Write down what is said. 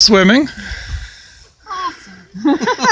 swimming?